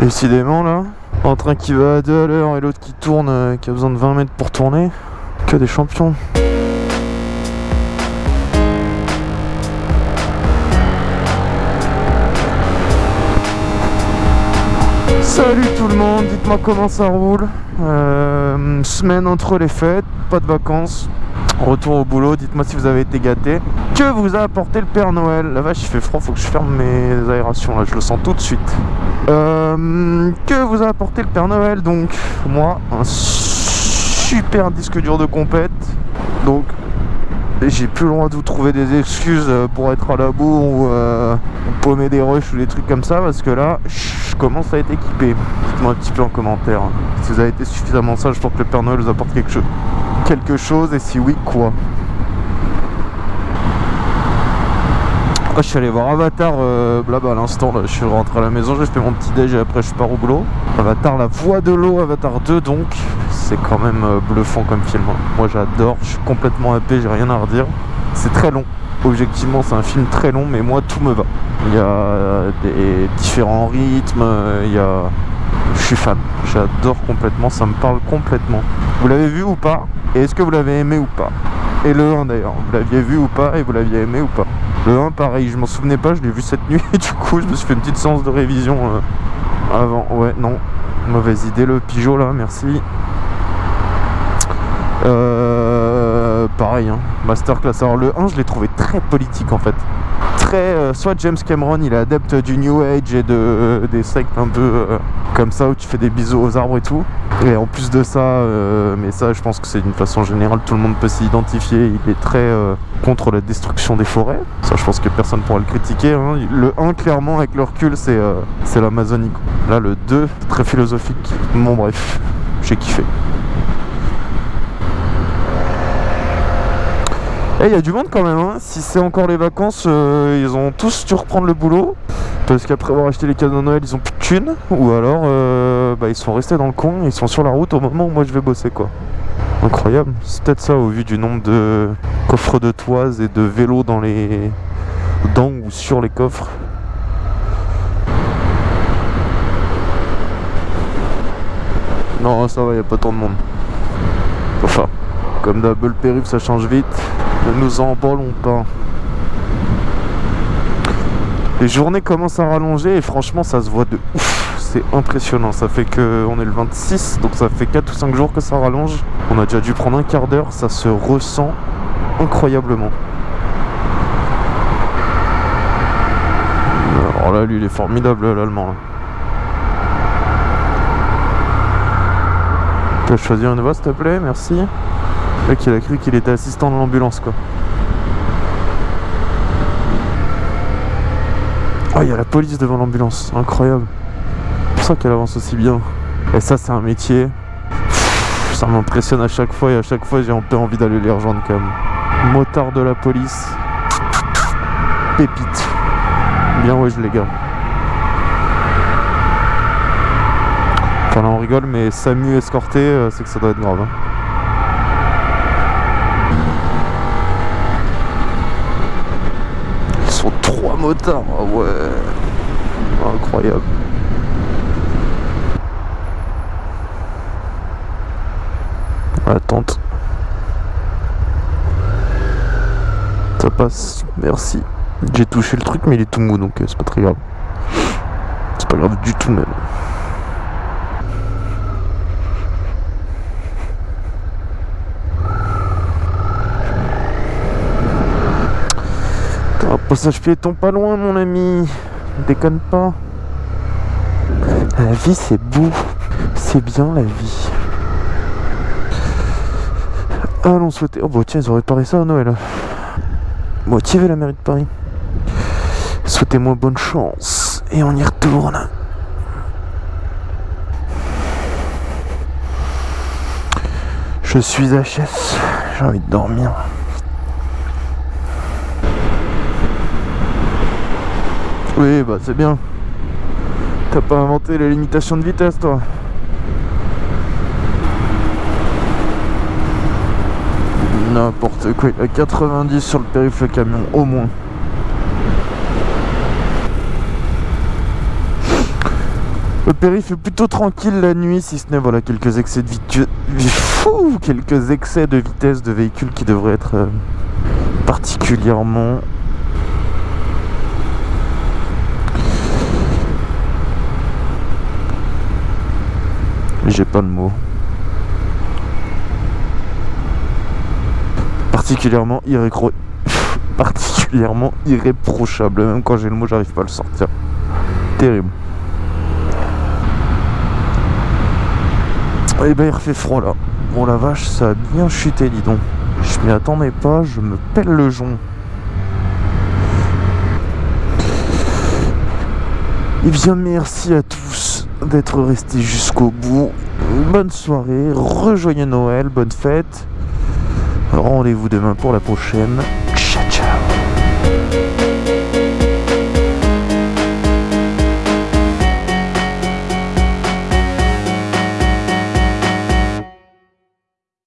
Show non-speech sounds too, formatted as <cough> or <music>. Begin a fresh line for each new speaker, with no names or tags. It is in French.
Décidément là, un qui va à 2 à l'heure et l'autre qui tourne, euh, qui a besoin de 20 mètres pour tourner. Que des champions. Salut tout le monde, dites-moi comment ça roule. Euh, semaine entre les fêtes, pas de vacances. Retour au boulot, dites-moi si vous avez été gâté. Que vous a apporté le Père Noël? La vache, il fait froid, faut que je ferme mes aérations là, je le sens tout de suite. Euh, que vous a apporté le Père Noël? Donc, moi, un super disque dur de compète. Donc, j'ai plus droit de vous trouver des excuses euh, pour être à la bourre ou, euh, paumer des rushs ou des trucs comme ça parce que là je commence à être équipé dites-moi un petit peu en commentaire si vous avez été suffisamment sage pour que le Père Noël vous apporte quelque chose quelque chose et si oui quoi ah, je suis allé voir Avatar euh, à l'instant je suis rentré à la maison j'ai fait mon petit déj et après je pars au boulot Avatar la voix de l'eau Avatar 2 donc c'est quand même euh, bluffant comme film. Hein. Moi j'adore, je suis complètement happé, j'ai rien à redire. C'est très long. Objectivement c'est un film très long mais moi tout me va. Il y a euh, des différents rythmes, euh, il y a... Je suis fan, j'adore complètement, ça me parle complètement. Vous l'avez vu ou pas Et est-ce que vous l'avez aimé ou pas? Et le 1 d'ailleurs, vous l'aviez vu ou pas et vous l'aviez aimé ou pas? Le 1 pareil, je m'en souvenais pas, je l'ai vu cette nuit et <laughs> du coup je me suis fait une petite séance de révision avant. Ouais, non, mauvaise idée le pigeot là, merci. Euh, pareil, hein. masterclass. Alors le 1, je l'ai trouvé très politique en fait. Euh, soit James Cameron, il est adepte du New Age et de, des sectes un peu euh, comme ça où tu fais des bisous aux arbres et tout. Et en plus de ça, euh, mais ça je pense que c'est d'une façon générale, tout le monde peut s'identifier. Il est très contre la destruction des forêts. Ça je pense que personne pourra le critiquer. Hein. Le 1 clairement avec le recul c'est c'est l'Amazonie. Là le 2, très philosophique. Bon bref, j'ai kiffé. Et eh, il y a du monde quand même, hein. si c'est encore les vacances, euh, ils ont tous dû reprendre le boulot. Parce qu'après avoir acheté les cadeaux de Noël, ils ont plus de thunes. Ou alors, euh, bah, ils sont restés dans le coin, ils sont sur la route au moment où moi je vais bosser quoi. Incroyable, c'est peut-être ça au vu du nombre de coffres de toises et de vélos dans les... dans ou sur les coffres. Non, ça va, il a pas tant de monde. Enfin, comme double périph' ça change vite. Ne nous emballons pas. Les journées commencent à rallonger et franchement ça se voit de ouf. C'est impressionnant. Ça fait que on est le 26, donc ça fait 4 ou 5 jours que ça rallonge. On a déjà dû prendre un quart d'heure. Ça se ressent incroyablement. Alors là, lui, il est formidable, l'allemand. Tu as choisi une voix, s'il te plaît? Merci. Le mec, il a cru qu'il était assistant de l'ambulance, quoi. Oh, il y a la police devant l'ambulance. Incroyable. C'est pour ça qu'elle avance aussi bien. Et ça, c'est un métier. ça m'impressionne à chaque fois et à chaque fois, j'ai un peu envie d'aller les rejoindre, quand même. Motard de la police. Pépite. Bien ouais, les gars. Enfin là on rigole mais Samu escorté euh, c'est que ça doit être grave hein. Motards. Ah ouais. Incroyable. Attente. Ça passe. Merci. J'ai touché le truc mais il est tout mou donc euh, c'est pas très grave. C'est pas grave du tout même. Passage piéton pas loin mon ami. Déconne pas. La vie c'est beau. C'est bien la vie. Allons souhaiter... Oh bah tiens ils ont réparé ça à Noël. Motivé la mairie de Paris? Souhaitez-moi bonne chance. Et on y retourne. Je suis HS J'ai envie de dormir Oui, bah c'est bien. T'as pas inventé les limitations de vitesse, toi N'importe quoi, il a 90 sur le périph' camion, au moins. Le périph' est plutôt tranquille la nuit, si ce n'est voilà quelques excès de vitesse, quelques excès de vitesse de véhicules qui devraient être euh, particulièrement j'ai pas le mot. Particulièrement irrécro... <laughs> particulièrement irréprochable. Même quand j'ai le mot, j'arrive pas à le sortir. Terrible. Et eh ben il refait froid là. Bon la vache, ça a bien chuté, dis donc. Je m'y attendais pas, je me pèle le jonc. Et eh bien merci à tous d'être restés jusqu'au bout. Bonne soirée, rejoignez Noël, bonne fête. Rendez-vous demain pour la prochaine.